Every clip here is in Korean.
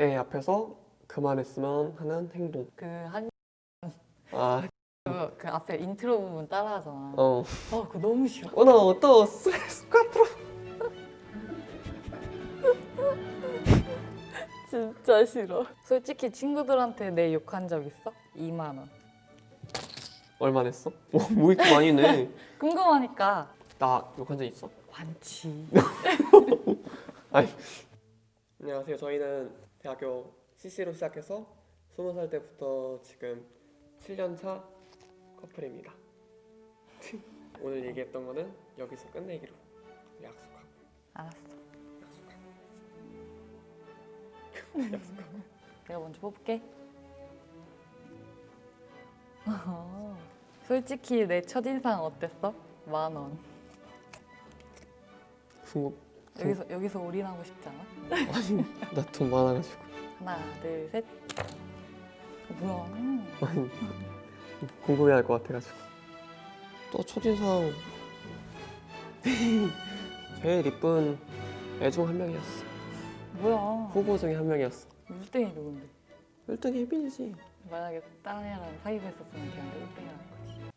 내 앞에서 그만했으면 하는 행동. 그 한, 아, 그, 그 앞에 인트로 부분 따라하잖아. 어. 아, 그거 너무 싫어. 오늘 어떤 스트레스 카트로 진짜 싫어. 솔직히 친구들한테 내 욕한 적 있어? 2만 원. 얼마 냈어? 오, 뭐 이렇게 많이 내? 궁금하니까 나 욕한 적 있어? 많지. 안녕하세요. 저희는 대학교 CC로 시작해서 20살 때부터 지금 7년차 커플입니다. 오늘 얘기했던 거는 여기서 끝내기로 약속하고 알았어. 약속하고 약속하고 내가 먼저 뽑을게. 어허. 솔직히 내 첫인상 어땠어? 만 원. 궁금 여기서 여기서 올인하고 싶지 않아? 아니 나 돈 많아가지고 하나, 둘, 셋. 어, 뭐야? 아니 궁금해할 것 같아가지고 또 첫인상 제일 이쁜 애 중 한 명이었어 뭐야? 후보 중에 한 명이었어 1등이 누군데? 1등이 혜빈이지 만약에 다른 애랑 사귀고 있었으면 걔한테 1등이 라는 거지.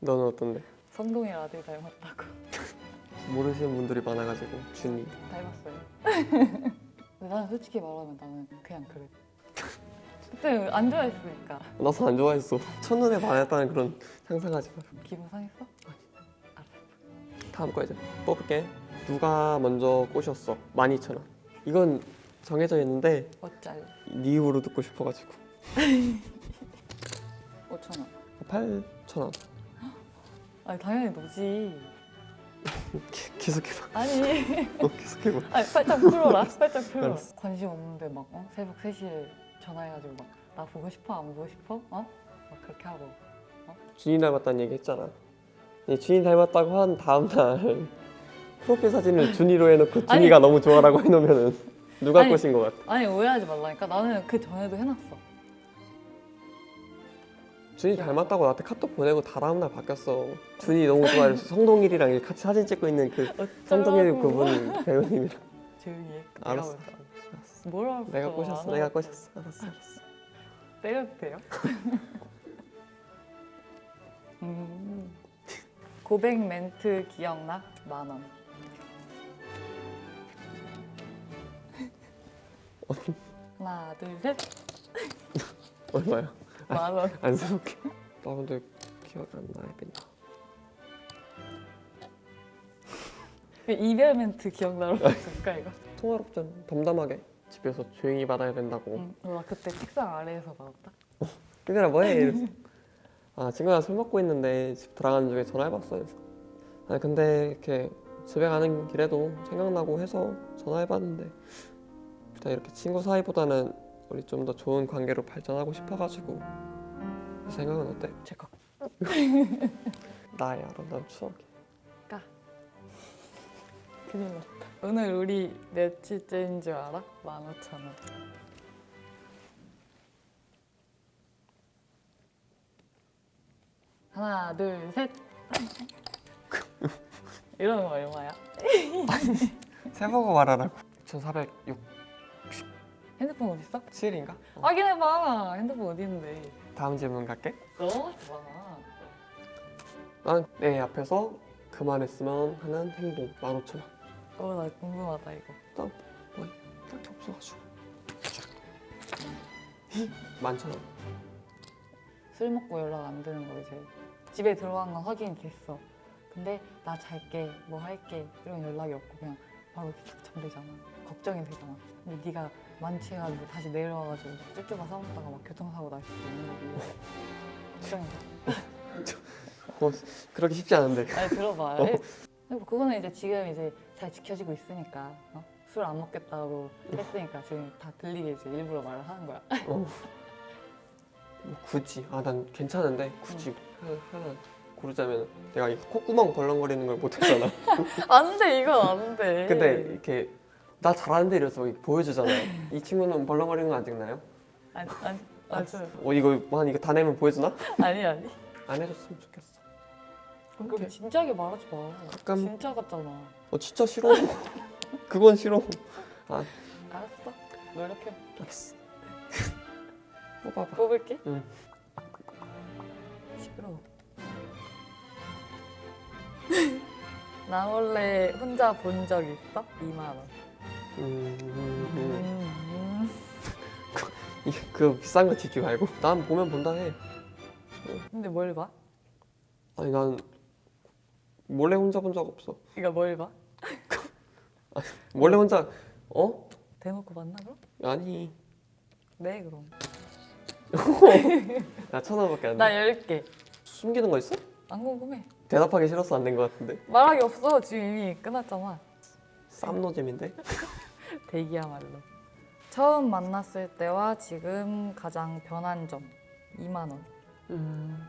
너는 어떤데? 성동이 아들 닮았다고. 모르시는 분들이 많아가지고 준이 닮았어요. 근데 나는 솔직히 말하면 나는 그냥 그래. 그때 안 좋아했으니까. 나도 안 좋아했어 첫눈에 반했다는 그런 상상하지 마 기분 상했어? 다음 거 이제 뽑을게 누가 먼저 꼬셨어 12,000원 이건 정해져 있는데 어쩔? 네 입으로 듣고 싶어가지고 5천 원. 8,000원 아니 당연히 너지. 계속해봐 아니. 어, 계속해봐 아니 살짝 풀어라. 살짝 풀어. 알았어. 관심 없는데 막 어? 새벽 3시에 전화해가지고 막 나 보고 싶어 안 보고 싶어? 어? 막 그렇게 하고. 준이 닮았다는 얘기 했잖아 이 준이 닮았다고 한 다음 날 프로필 사진을 준이로 해놓고 준이가 너무 좋아라고 해놓으면은 누가 아니. 꼬신 것 같아 아니 오해하지 말라니까. 나는 그 전에도 해놨어. 준이 닮았다고 나한테 카톡 보내고 다음날 바뀌었어 준이 너무 좋아해서 성동일이랑 같이 사진 찍고 있는 그 성동일. 그분 배우님이랑 조용히 해. 알았어. 내가 먼저. 뭐라 했어? 내가 꼬셨어 안 내가. 꼬셨어 알았어 알았어 때려도 돼요? 음. 고백 멘트 기억나? 만 원. 하나, 둘, 셋. 얼마야? 만 원. 안쓰럽게 나 근데 기억이 안나 혜빈아 그 이별 멘트 기억나러 볼까 이거? 통화롭잖아 담담하게 집에서 조용히 받아야 된다고 응. 어, 나 그때 책상 아래에서 받았다. 얘들아 뭐해 이랬어 아 친구가 술 먹고 있는데 집 들어가는 중에 전화해봤어 그래서 아니 근데 이렇게 집에 가는 길에도 생각나고 해서 전화해봤는데 일단 이렇게 친구 사이보다는 우리 좀 더 좋은 관계로 발전하고 싶어가지고 그 생각은 어때? 제거 나의 아름다운 추억이 큰일 났다. 오늘 우리 며칠째인 줄 알아? 만 오천 원. 하나, 둘, 셋. 이러는 거 얼마야? 세보고 말하라고 1406 핸드폰 어디 있어? 7인가? 어. 확인해봐. 핸드폰 어디 있는데? 다음 질문 갈게 너무 좋아. 난내 앞에서 그만했으면 하는 행동 15,000원 어, 나 궁금하다 이거. 딱히 없어가지고 11,000원 술 먹고 연락 안 되는 거 이제 집에 들어간 건 확인이 됐어. 근데 나 잘게, 뭐 할게 이런 연락이 없고 그냥 바로 탁 잠들잖아. 걱정이 되잖아. 근데 네가 만취해가지고 다시 내려와가지고 쭈쭈가 싸웠다가 막 교통사고 날 수도 있는 거고. 걱정이 돼. 어, 그렇게 쉽지 않은데 아니 들어봐. 어. 그거는 이제 지금 이제 잘 지켜지고 있으니까 어? 술안 먹겠다고 했으니까 지금 다 들리게 이제 일부러 말을 하는 거야. 어. 뭐 굳이 아 난 괜찮은데 굳이 하나, 하나 고르자면 내가 이 콧구멍 벌렁거리는 걸 못했잖아 안 돼, 이건 안 돼. 근데 이렇게 나 잘하는데 이래서 보여주잖아 이 친구는 벌렁거리는 거 아직 나요? 아니, 아니, 맞아. 어 이거 뭐한 이거 다 내면 보여주나? 아니, 아니. 안 해줬으면 좋겠어 그럼 진지하게 말하지 마. 가끔 진짜 같잖아. 어 진짜 싫어 그건 싫어 아 알았어. 노력해. 알았어. 뽑아봐. 뽑을게. 응. 시끄러워. 나 원래 혼자 본 적 있어? 2만 원. 음, 음, 음. 음. 이게 그 비싼 거 지지 말고 난 보면 본다 해. 근데 뭘 봐? 아니 난 몰래 혼자 본 적 없어. 그러니까 뭘 봐? 몰래 혼자 어? 대놓고 봤나 그럼? 아니 네 그럼. 나 천 원밖에 안 돼. 나 10개. 숨기는 거 있어? 안 궁금해. 대답하기 싫어서 안된거 같은데. 말하기 없어. 지금 이미 끝났잖아. 쌈노잼인데? 대기야말로. 처음 만났을 때와 지금 가장 변한 점 2만 원. 음.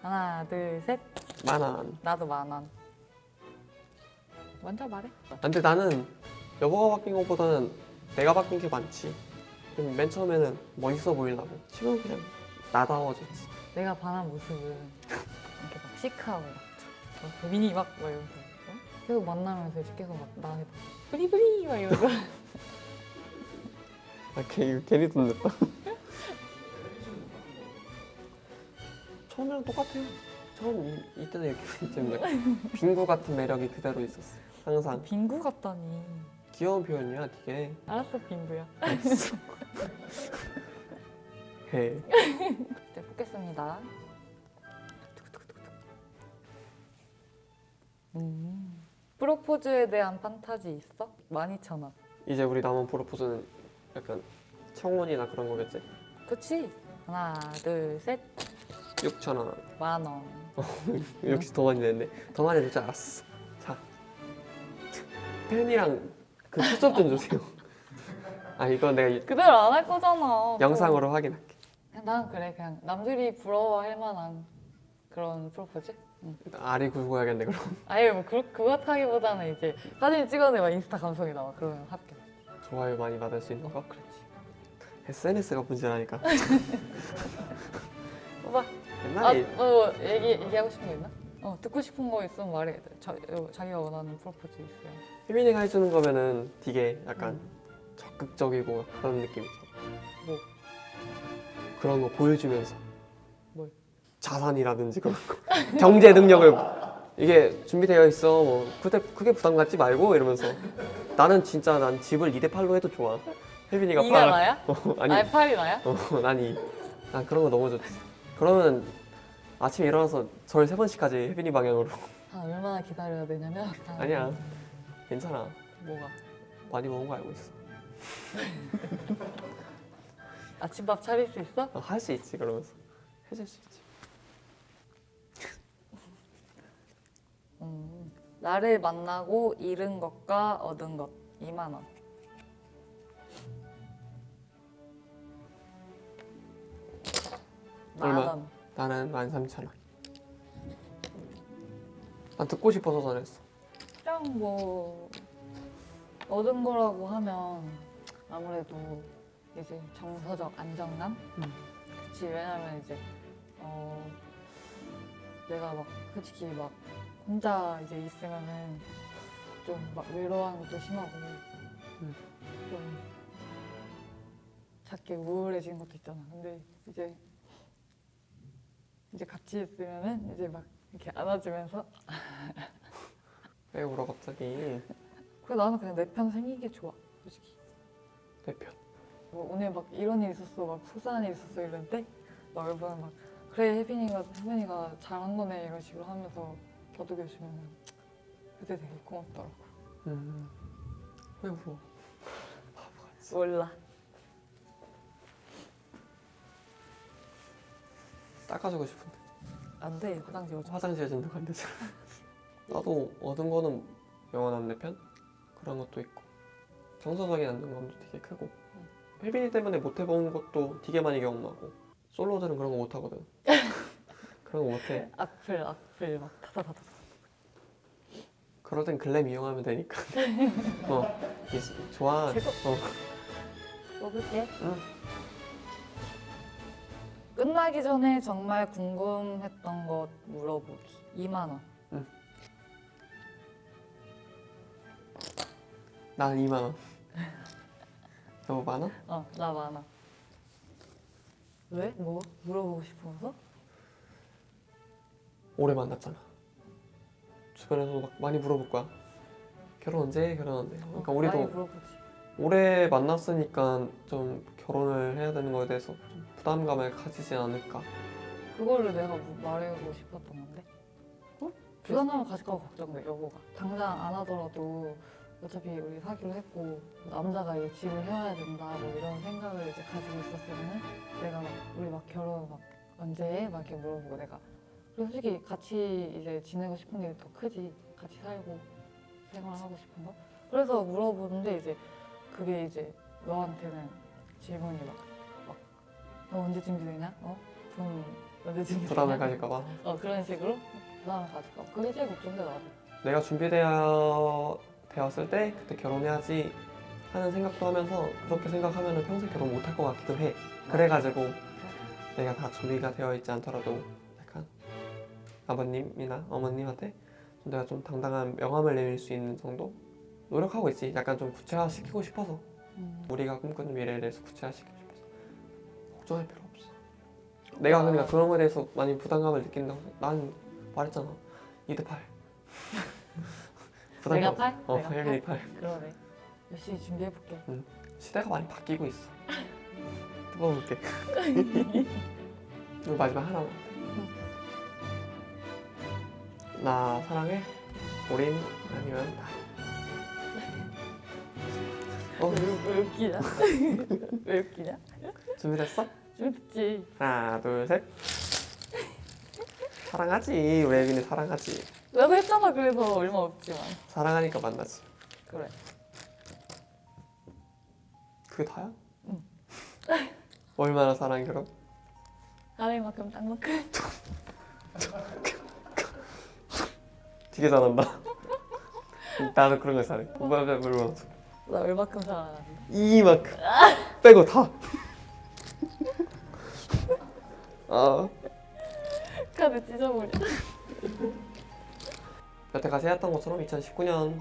하나, 둘, 셋. 만원. 나도 만 원. 먼저 말해. 근데 나는 여보가 바뀐 것보다는 내가 바뀐 게 많지. 좀 맨 처음에는 멋있어 보이려고. 지금 그냥 나다워졌지. 내가 반한 모습은 시크하고 막, 막 미니 막, 막 이러면서 어? 계속 만나면서 이제 계속 막 나한테 막 브리브리 막 이러면서 아, 괜히, 괜히 돈 냈다. 처음이랑 똑같아요. 처음 이, 이때는 이렇게 좀 약간 빙구 같은 매력이 그대로 있었어. 항상 빙구 같다니. 귀여운 표현이야, 되게. 알았어 빙구야. 알았어. 해. 이제 뽑겠습니다. 음. 프로포즈에 대한 판타지 있어? 12,000원. 이제 우리 남은 프로포즈는 약간 청혼이나 그런 거겠지? 그치? 하나, 둘, 셋. 6천 원. 만 원. 역시 더 많이 냈네. 더 많이 낼 줄 알았어. 자, 펜이랑 그 초점 좀 주세요. 아 이거 내가 그대로 안 할 거잖아. 영상으로 확인할게. 난 그래 그냥 남들이 부러워할 만한 그런 프로포즈? 굴고 해야겠네 그럼. 아예 뭐 그, 그렇다기보다는 이제 사진 찍어내면 인스타 감성이 나와 그러면 합격 좋아요 많이 받을 수 있는 거. 그렇지 SNS가 문제라니까. 오빠 옛날에 아, 뭐 얘기, 얘기하고 싶은 거 있나? 어 듣고 싶은 거 있으면 말해 자, 어, 자기가 원하는 프로포즈 있어요 혜민이가 해주는 거면은 되게 약간 음. 적극적이고 그런 느낌이죠. 뭐? 그런 거 보여주면서. 뭘? 자산이라든지 그런 거. 경제 능력을 이게 준비되어 있어. 뭐 크게 크게 부담 갖지 말고 이러면서 나는 진짜 난 집을 2대 8로 해도 좋아. 혜빈이가 이가 팔. 나야? 어, 아니, 아니 팔이 나야? 어, 난 이. 난 그런 거 너무 좋지. 그러면 아침에 일어나서 절 세 번씩 하지 혜빈이 방향으로. 한 얼마나 기다려야 되냐면 한- 아니야. 괜찮아. 뭐가? 많이 먹은 거 알고 있어. 아침밥 차릴 수 있어? 어, 할수 있지 그러면서 해줄 수 있지. 나를 만나고 잃은 것과 얻은 것 2만 원만 얼마? 원. 나는 13,000원. 난 듣고 싶어서 전했어. 그냥 뭐 얻은 거라고 하면 아무래도 이제 정서적 안정감? 음. 그치 왜냐면 이제 어 내가 막 솔직히 막 혼자 이제 있으면은 좀 막 외로워하는 것도 심하고 음. 좀 작게 우울해지는 것도 있잖아 근데 이제 이제 같이 있으면은 이제 막 이렇게 안아주면서 왜 울어 갑자기? 그래 나는 그냥 내 편 생긴 게 좋아 솔직히 내 편. 뭐 오늘 막 이런 일 있었어 막 속상한 일 있었어 이럴 때막 여러분 막 그래 혜빈이가 혜빈이가 잘한 거네 이런 식으로 하면서 겨두게 주면 그때 되게 고맙더라고 음. 왜 울어? 바보같이. 몰라 닦아주고 싶은데. 안 돼 화장실 오자 화장실 진도가 안 되잖아. 나도 얻은 거는 영원한 내 편? 그런 것도 있고 정서적인 안정감도 되게 크고 혜빈이 때문에 못 해본 것도 되게 많이 경험하고 솔로들은 그런 거 못 하거든. 그런 거 못 해. 악플 악플 막 타다다다 그럴 땐 글램 이용하면 되니까. 어, 이- 좋아. 최고. 어, 먹을게 응. 끝나기 전에 정말 궁금했던 것 물어보기 2만 원 나는 2만 원. 너 많아? 어, 나 많아. 왜? 뭐? 물어보고 싶어서? 오래 만났잖아. 주변에서 막 많이 물어볼 거야. 결혼 언제? 해? 결혼 언제? 해? 그러니까 어, 우리도. 오래 만났으니까 좀 결혼을 해야 되는 거에 대해서 좀 부담감을 가지지 않을까. 그거를 내가 뭐 말해보고 싶었던 건데. 어? 부담감을 가질까 봐 걱정돼, 여보가. 당장 안 하더라도 어차피 우리 사귀기로 했고 남자가 이제 집을 해와야 된다 뭐 이런 생각을 이제 가지고 있었으면은 내가 막 우리 막 결혼 막 언제 해? 막 이렇게 물어보고 내가 그리고 솔직히 같이 이제 지내고 싶은 게 더 크지 같이 살고 생활하고 싶은 거 그래서 물어보는데 이제 그게 이제 너한테는 질문이 막 막 너 언제 준비되냐? 어? 돈 언제 준비되냐? 부담을 가질까 봐. 어 그런 식으로 부담을 가질까 봐 그게 제일 걱정돼 나도 내가 준비되어 되었을 때 그때 결혼해야지 하는 생각도 하면서 그렇게 생각하면 평생 결혼 못할 것 같기도 해. 그래가지고 내가 다 준비가 되어 있지 않더라도 아버님이나 어머님한테 좀 내가 좀 당당한 명함을 내밀 수 있는 정도 노력하고 있지. 약간 좀 구체화시키고 싶어서 음. 우리가 꿈꾸는 미래에 대해서 구체화시키고 싶어서 걱정할 필요 없어. 내가 그러니까 그런 거에 대해서 많이 부담감을 느낀다고 난 말했잖아. 2대 8. 내가 팔? 어, 내가 혜린이 8. 그러네 열심히 준비해볼게 시대가 많이 바뀌고 있어. 뜯어볼게. 마지막 하나만. 나 사랑해. 우린 아니면 나. 어, 왜, 왜 웃기냐? 왜 웃기냐? 준비됐어? 웃지 하나, 둘, 셋. 사랑하지. 우리 애빈이 사랑하지. 나도 했잖아 그래서 얼마 없지만 사랑하니까 만나지. 그래 그게 다야? 응. 얼마나 사랑해 그럼? 사랑만큼 땅만큼 되게 잘한다. 나도 그런 거 잘해. 오빠가 물론 나 얼마큼 사랑하는데 이만큼 빼고 다. 아 카드 찢어버려 여태까지 해왔던 것처럼 2019년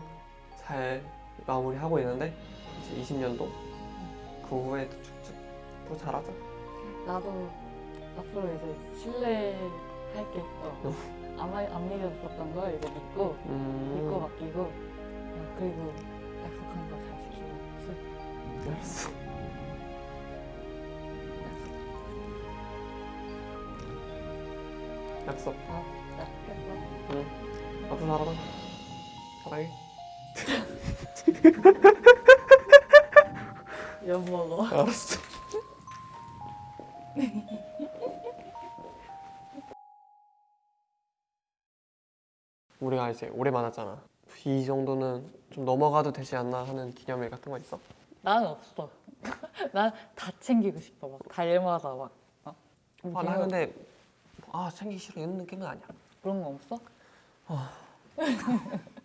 잘 마무리하고 있는데 이제 20년도 그 후에도 쭉쭉 또 잘하자. 나도 앞으로 이제 신뢰 할게 어. 안, 말- 안 믿었었던 걸 이제 믿고 믿고 음, 맡기고 어, 그리고 약속한 거 잘 지키고 술 알았어. 약속. 다 약속했어 앞으로 살아라. 사랑해. 엿 먹어 알았어. 우리가 이제 오래 만났잖아. 이 정도는 좀 넘어가도 되지 않나 하는 기념일 같은 거 있어? 나는 없어 난 다 챙기고 싶어 막 달마다 막 어? 아, 나 근데 아 챙기기 싫어 이런 느낌은 아니야. 그런 거 없어?